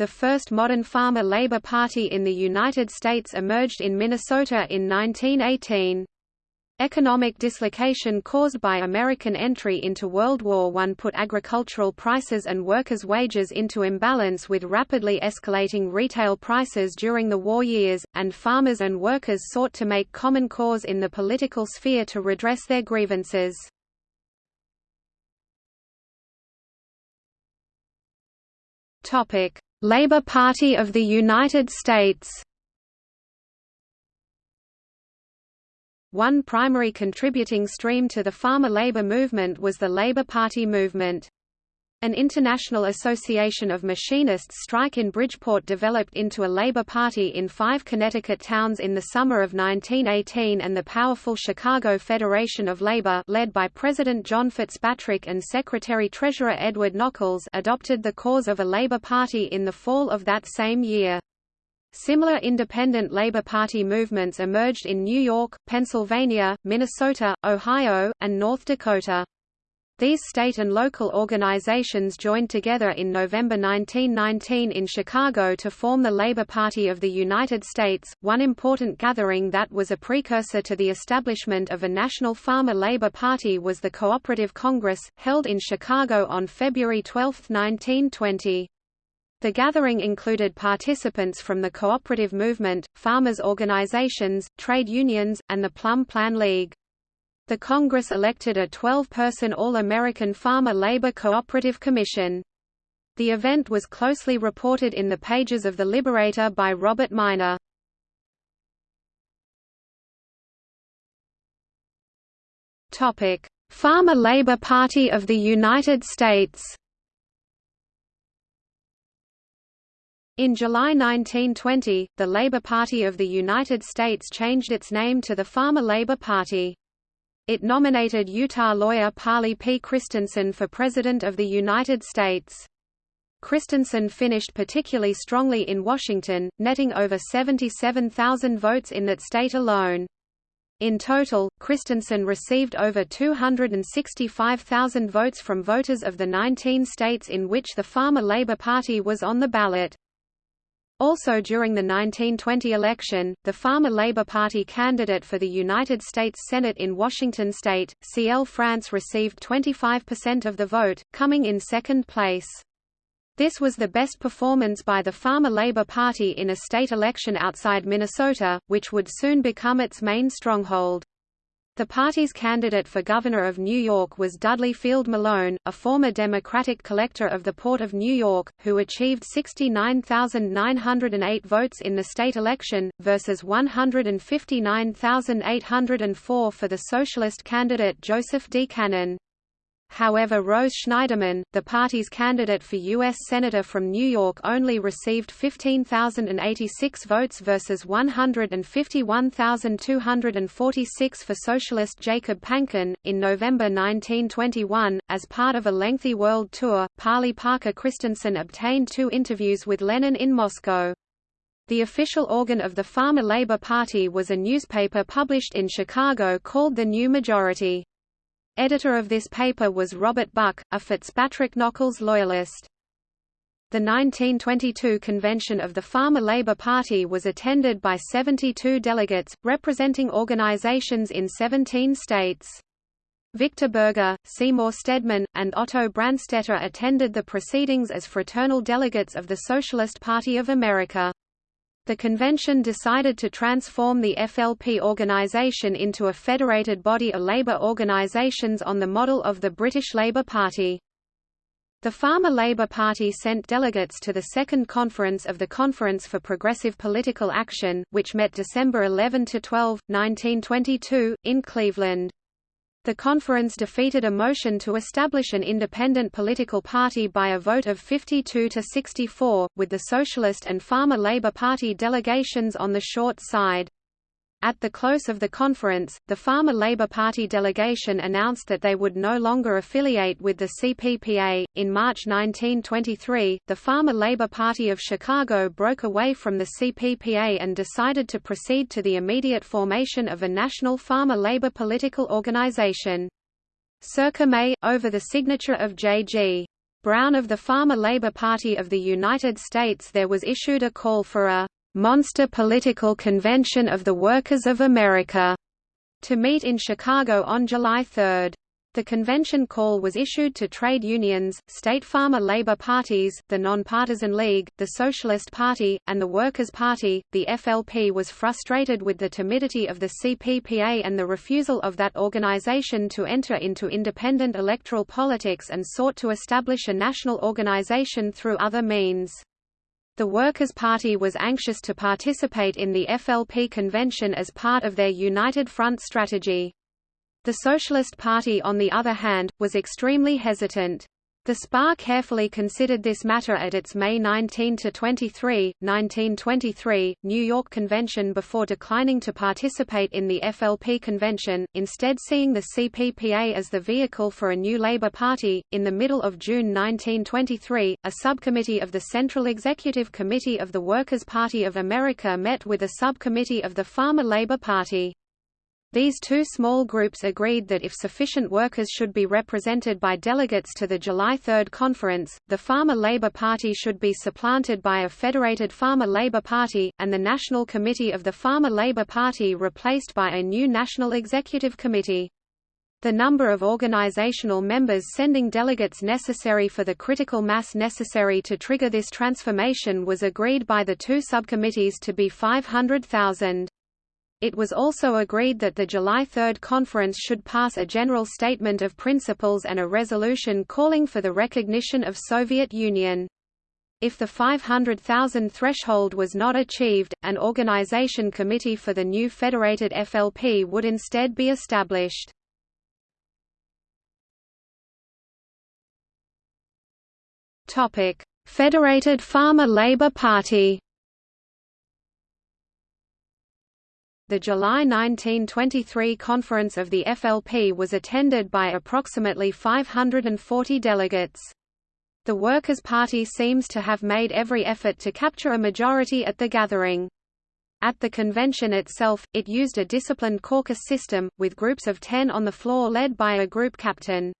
The first modern farmer labor party in the United States emerged in Minnesota in 1918. Economic dislocation caused by American entry into World War I put agricultural prices and workers' wages into imbalance with rapidly escalating retail prices during the war years, and farmers and workers sought to make common cause in the political sphere to redress their grievances. Labor Party of the United States One primary contributing stream to the farmer labor movement was the Labor Party movement. An international association of machinists strike in Bridgeport developed into a labor party in five Connecticut towns in the summer of 1918 and the powerful Chicago Federation of Labor led by President John Fitzpatrick and Secretary-Treasurer Edward Nockels adopted the cause of a labor party in the fall of that same year. Similar independent Labor Party movements emerged in New York, Pennsylvania, Minnesota, Ohio, and North Dakota. These state and local organizations joined together in November 1919 in Chicago to form the Labor Party of the United States, one important gathering that was a precursor to the establishment of a national farmer labor party was the Cooperative Congress, held in Chicago on February 12, 1920. The gathering included participants from the cooperative movement, farmers' organizations, trade unions, and the Plum Plan League. The Congress elected a 12-person All-American Farmer Labor Cooperative Commission. The event was closely reported in the pages of The Liberator by Robert Minor. Farmer Labor Party of the United States In July 1920, the Labor Party of the United States changed its name to the Farmer Labor Party. It nominated Utah lawyer Parley P. Christensen for President of the United States. Christensen finished particularly strongly in Washington, netting over 77,000 votes in that state alone. In total, Christensen received over 265,000 votes from voters of the 19 states in which the Farmer Labor Party was on the ballot. Also during the 1920 election, the Farmer Labor Party candidate for the United States Senate in Washington state, C.L. France received 25% of the vote, coming in second place. This was the best performance by the Farmer Labor Party in a state election outside Minnesota, which would soon become its main stronghold. The party's candidate for governor of New York was Dudley Field Malone, a former Democratic collector of the Port of New York, who achieved 69,908 votes in the state election, versus 159,804 for the socialist candidate Joseph D. Cannon. However Rose Schneiderman, the party's candidate for U.S. Senator from New York only received 15,086 votes versus 151,246 for socialist Jacob Panken. In November 1921, as part of a lengthy world tour, Parley Parker Christensen obtained two interviews with Lenin in Moscow. The official organ of the Farmer Labor Party was a newspaper published in Chicago called The New Majority. Editor of this paper was Robert Buck, a Fitzpatrick Nockels loyalist. The 1922 convention of the Farmer Labor Party was attended by 72 delegates, representing organizations in 17 states. Victor Berger, Seymour Stedman, and Otto Branstetter attended the proceedings as fraternal delegates of the Socialist Party of America. The convention decided to transform the FLP organization into a federated body of labor organizations on the model of the British Labour Party. The Farmer Labour Party sent delegates to the second conference of the Conference for Progressive Political Action, which met December 11–12, 1922, in Cleveland. The conference defeated a motion to establish an independent political party by a vote of 52 to 64, with the Socialist and Farmer Labour Party delegations on the short side. At the close of the conference, the Farmer Labor Party delegation announced that they would no longer affiliate with the CPPA. In March 1923, the Farmer Labor Party of Chicago broke away from the CPPA and decided to proceed to the immediate formation of a national farmer labor political organization. Circa May, over the signature of J.G. Brown of the Farmer Labor Party of the United States there was issued a call for a «monster political convention of the workers of America» to meet in Chicago on July 3. The convention call was issued to trade unions, state farmer labor parties, the Nonpartisan League, the Socialist Party, and the Workers' Party. The FLP was frustrated with the timidity of the CPPA and the refusal of that organization to enter into independent electoral politics and sought to establish a national organization through other means. The Workers' Party was anxious to participate in the FLP convention as part of their United Front strategy. The Socialist Party on the other hand, was extremely hesitant. The SPA carefully considered this matter at its May 19–23, 1923, New York convention before declining to participate in the FLP convention, instead seeing the CPPA as the vehicle for a new Labour Party. In the middle of June 1923, a subcommittee of the Central Executive Committee of the Workers' Party of America met with a subcommittee of the Farmer Labour Party. These two small groups agreed that if sufficient workers should be represented by delegates to the July 3 conference, the Farmer Labor Party should be supplanted by a federated Farmer Labor Party, and the National Committee of the Farmer Labor Party replaced by a new National Executive Committee. The number of organizational members sending delegates necessary for the critical mass necessary to trigger this transformation was agreed by the two subcommittees to be 500,000. It was also agreed that the July 3 conference should pass a general statement of principles and a resolution calling for the recognition of Soviet Union. If the 500,000 threshold was not achieved, an organization committee for the new federated FLP would instead be established. Federated Farmer Labor Party The July 1923 conference of the FLP was attended by approximately 540 delegates. The Workers' Party seems to have made every effort to capture a majority at the gathering. At the convention itself, it used a disciplined caucus system, with groups of ten on the floor led by a group captain.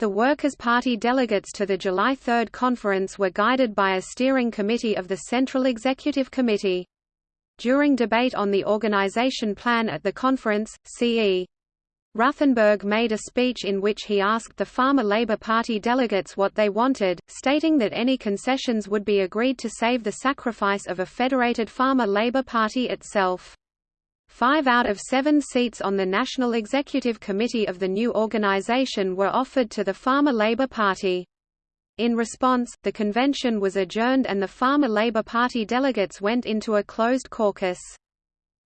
The Workers' Party delegates to the July 3 conference were guided by a steering committee of the Central Executive Committee. During debate on the organization plan at the conference, C.E. Ruthenberg made a speech in which he asked the Farmer Labor Party delegates what they wanted, stating that any concessions would be agreed to save the sacrifice of a federated Farmer Labor Party itself. Five out of seven seats on the National Executive Committee of the new organization were offered to the Farmer Labor Party. In response, the convention was adjourned and the Farmer Labor Party delegates went into a closed caucus.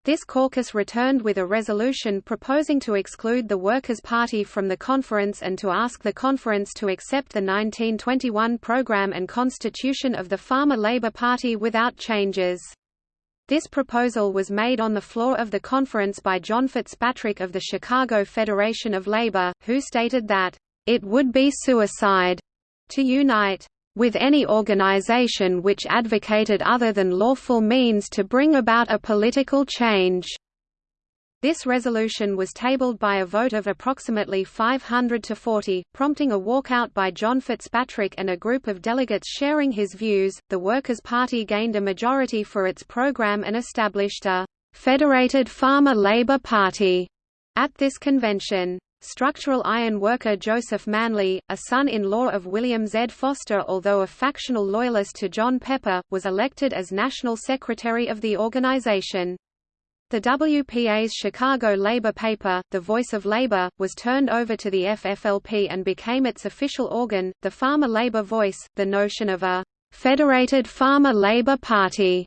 This caucus returned with a resolution proposing to exclude the Workers' Party from the conference and to ask the conference to accept the 1921 program and constitution of the Farmer Labor Party without changes. This proposal was made on the floor of the conference by John Fitzpatrick of the Chicago Federation of Labor, who stated that, "...it would be suicide to unite with any organization which advocated other than lawful means to bring about a political change. This resolution was tabled by a vote of approximately 500 to 40, prompting a walkout by John Fitzpatrick and a group of delegates sharing his views. The Workers' Party gained a majority for its program and established a Federated Farmer Labor Party at this convention. Structural iron worker Joseph Manley, a son-in-law of William Z. Foster although a factional loyalist to John Pepper, was elected as national secretary of the organization. The WPA's Chicago labor paper, The Voice of Labor, was turned over to the FFLP and became its official organ, the Farmer Labor Voice. The notion of a Federated Farmer Labor Party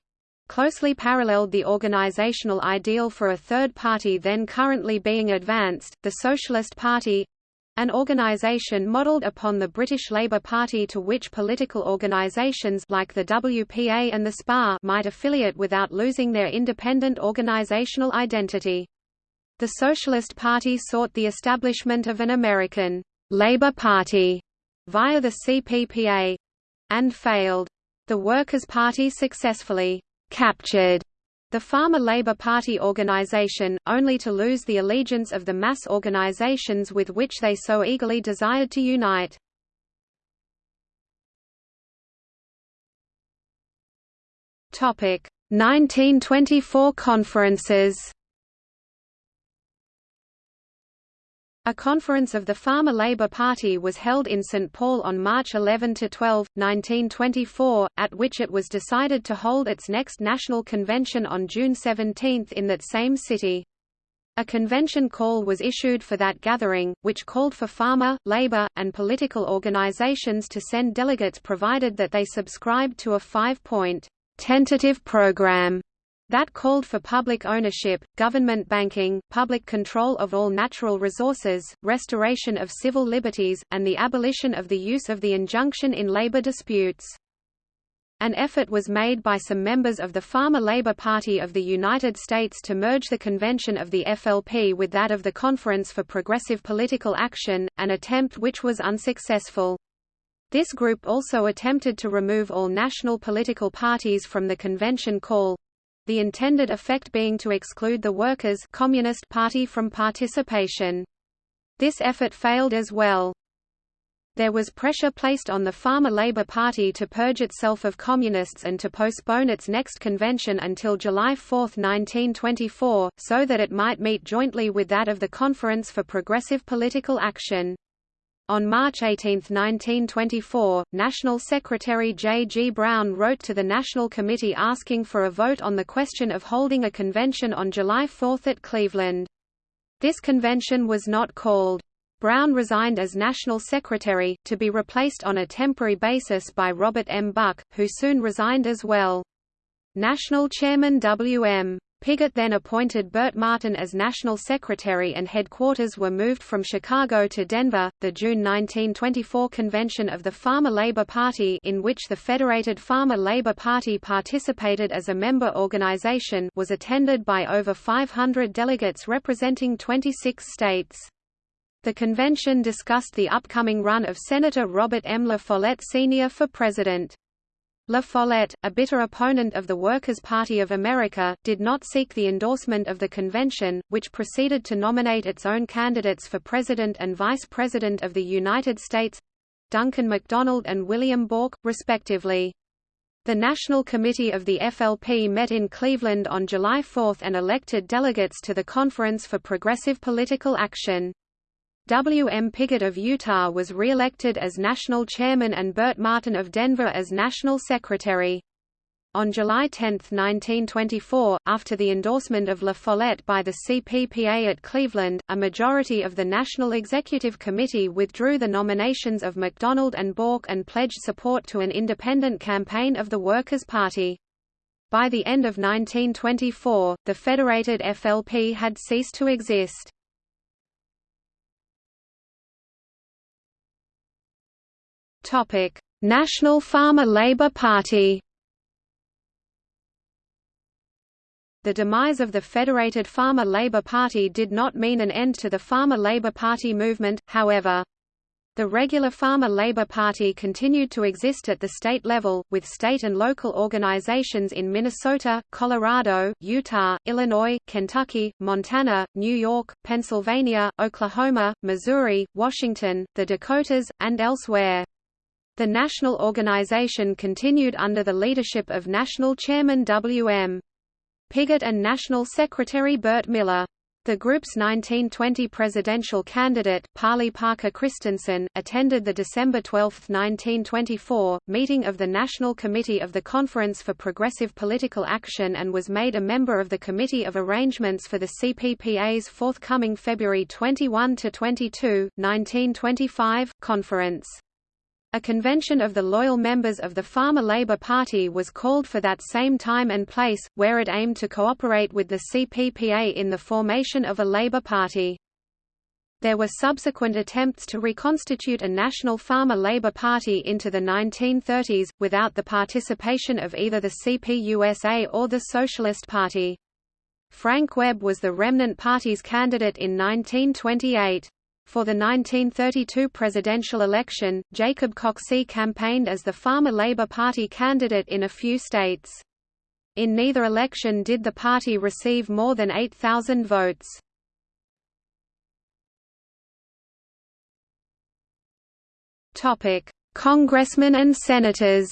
closely paralleled the organizational ideal for a third party then currently being advanced, the Socialist Party an organization modeled upon the British Labour Party to which political organizations like the WPA and the SPA might affiliate without losing their independent organizational identity. The Socialist Party sought the establishment of an American Labour Party via the CPPA and failed. The Workers' Party successfully captured the Farmer Labour Party organisation, only to lose the allegiance of the mass organisations with which they so eagerly desired to unite. Topic: 1924 conferences. A conference of the Farmer Labour Party was held in St Paul on March 11–12, 1924, at which it was decided to hold its next national convention on June 17 in that same city. A convention call was issued for that gathering, which called for farmer, labor, and political organizations to send delegates provided that they subscribed to a five-point tentative program that called for public ownership, government banking, public control of all natural resources, restoration of civil liberties, and the abolition of the use of the injunction in labor disputes. An effort was made by some members of the Farmer Labor Party of the United States to merge the convention of the FLP with that of the Conference for Progressive Political Action, an attempt which was unsuccessful. This group also attempted to remove all national political parties from the convention call, the intended effect being to exclude the Workers' Communist Party from participation. This effort failed as well. There was pressure placed on the Farmer Labor Party to purge itself of communists and to postpone its next convention until July 4, 1924, so that it might meet jointly with that of the Conference for Progressive Political Action. On March 18, 1924, National Secretary J. G. Brown wrote to the National Committee asking for a vote on the question of holding a convention on July 4 at Cleveland. This convention was not called. Brown resigned as National Secretary, to be replaced on a temporary basis by Robert M. Buck, who soon resigned as well. National Chairman W.M. Pigott then appointed Burt Martin as National Secretary and headquarters were moved from Chicago to Denver. The June 1924 convention of the Farmer Labor Party in which the Federated Farmer Labor Party participated as a member organization was attended by over 500 delegates representing 26 states. The convention discussed the upcoming run of Senator Robert M. La Follette Sr. for president. La Follette, a bitter opponent of the Workers' Party of America, did not seek the endorsement of the convention, which proceeded to nominate its own candidates for President and Vice President of the United States—Duncan MacDonald and William Bouck, respectively. The National Committee of the FLP met in Cleveland on July 4 and elected delegates to the Conference for Progressive Political Action. W. M. Pigott of Utah was re-elected as national chairman and Burt Martin of Denver as national secretary. On July 10, 1924, after the endorsement of La Follette by the CPPA at Cleveland, a majority of the National Executive Committee withdrew the nominations of MacDonald and Bouck and pledged support to an independent campaign of the Workers' Party. By the end of 1924, the federated FLP had ceased to exist. Topic: National Farmer Labor Party. The demise of the Federated Farmer Labor Party did not mean an end to the Farmer Labor Party movement, however. The regular Farmer Labor Party continued to exist at the state level, with state and local organizations in Minnesota, Colorado, Utah, Illinois, Kentucky, Montana, New York, Pennsylvania, Oklahoma, Missouri, Washington, the Dakotas, and elsewhere. The national organization continued under the leadership of National Chairman W.M. Pigott and National Secretary Burt Miller. The group's 1920 presidential candidate, Parley Parker Christensen, attended the December 12, 1924, meeting of the National Committee of the Conference for Progressive Political Action and was made a member of the Committee of Arrangements for the CPPA's forthcoming February 21–22, 1925, conference. A convention of the loyal members of the Farmer Labor Party was called for that same time and place, where it aimed to cooperate with the CPPA in the formation of a Labor Party. There were subsequent attempts to reconstitute a national Farmer Labor Party into the 1930s, without the participation of either the CPUSA or the Socialist Party. Frank Webb was the remnant party's candidate in 1928. For the 1932 presidential election, Jacob Coxey campaigned as the Farmer Labor Party candidate in a few states. In neither election did the party receive more than 8,000 votes. Congressmen and senators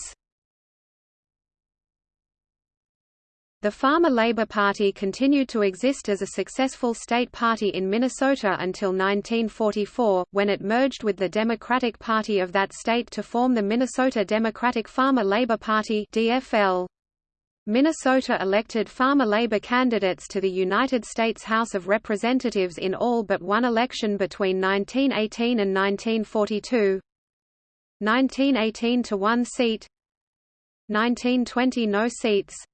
The Farmer Labor Party continued to exist as a successful state party in Minnesota until 1944, when it merged with the Democratic Party of that state to form the Minnesota Democratic Farmer Labor Party DFL. Minnesota elected farmer labor candidates to the United States House of Representatives in all but one election between 1918 and 1942. 1918 to one seat 1920 no seats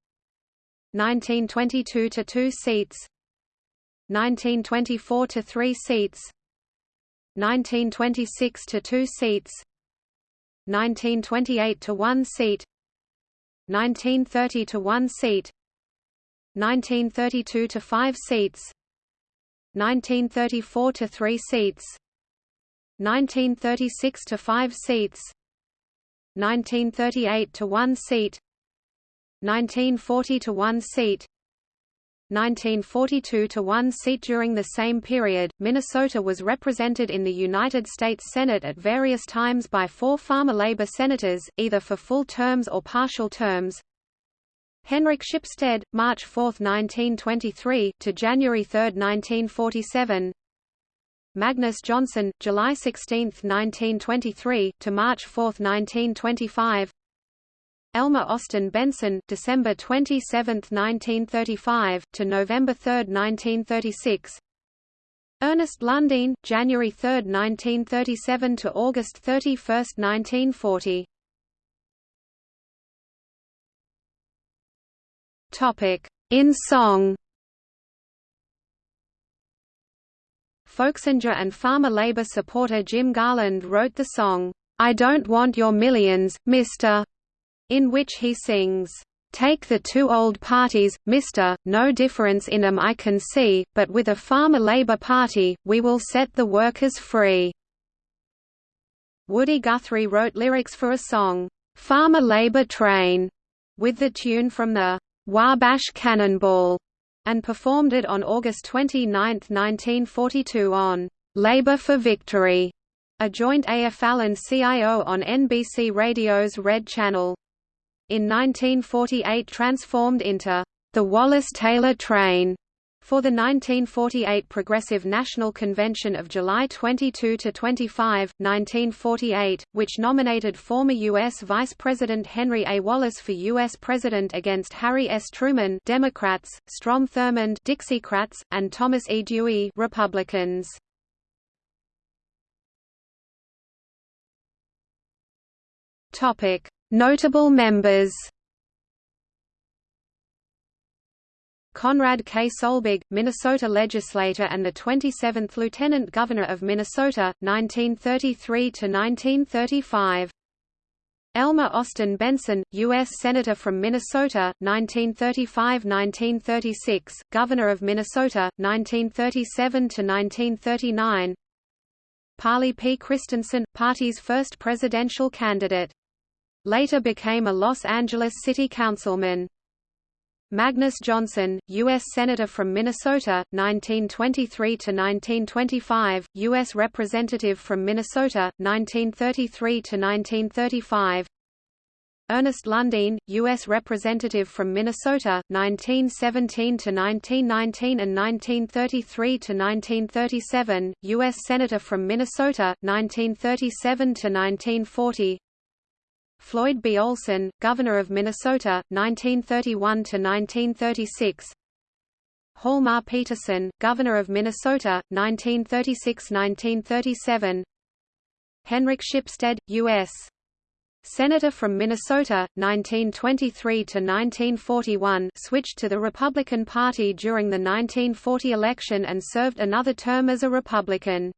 1922 to 2 seats 1924 to 3 seats 1926 to 2 seats 1928 to 1 seat 1930 to 1 seat 1932 to 5 seats 1934 to 3 seats 1936 to 5 seats 1938 to 1 seat 1940 to 1 seat 1942 to 1 seat During the same period, Minnesota was represented in the United States Senate at various times by four farmer labor senators, either for full terms or partial terms. Henrik Shipstead, March 4, 1923 to January 3, 1947. Magnus Johnson, July 16, 1923 to March 4, 1925. Elmer Austin Benson December 27, 1935 to November 3, 1936 Ernest Lundeen January 3, 1937 to August 31, 1940 Topic in song. Folksinger and farmer labor supporter Jim Garland wrote the song, I Don't Want Your Millions, Mr in which he sings, "'Take the two old parties, mister, no difference in 'em I can see, but with a farmer-labor party, we will set the workers free." Woody Guthrie wrote lyrics for a song, "'Farmer Labor Train' with the tune from the Wabash Cannonball, and performed it on August 29, 1942 on "'Labor for Victory' a joint AFL and CIO on NBC Radio's Red Channel in 1948 transformed into the Wallace-Taylor train for the 1948 Progressive National Convention of July 22–25, 1948, which nominated former U.S. Vice President Henry A. Wallace for U.S. President against Harry S. Truman Democrats, Strom Thurmond Dixiecrats, and Thomas E. Dewey Republicans. Topic: Notable members Conrad K. Solberg, Minnesota legislator and the 27th Lieutenant Governor of Minnesota, 1933–1935. Elmer Austin Benson, U.S. Senator from Minnesota, 1935–1936, Governor of Minnesota, 1937–1939 Parley P. Christensen, party's first presidential candidate Later became a Los Angeles City Councilman. Magnus Johnson, U.S. Senator from Minnesota, 1923 to 1925, U.S. Representative from Minnesota, 1933 to 1935. Ernest Lundeen, U.S. Representative from Minnesota, 1917 to 1919 and 1933 to 1937, U.S. Senator from Minnesota, 1937–1940 Floyd B. Olson, Governor of Minnesota, 1931–1936 Hjalmar Petersen, Governor of Minnesota, 1936–1937 Henrik Shipstead, U.S. Senator from Minnesota, 1923–1941 switched to the Republican Party during the 1940 election and served another term as a Republican.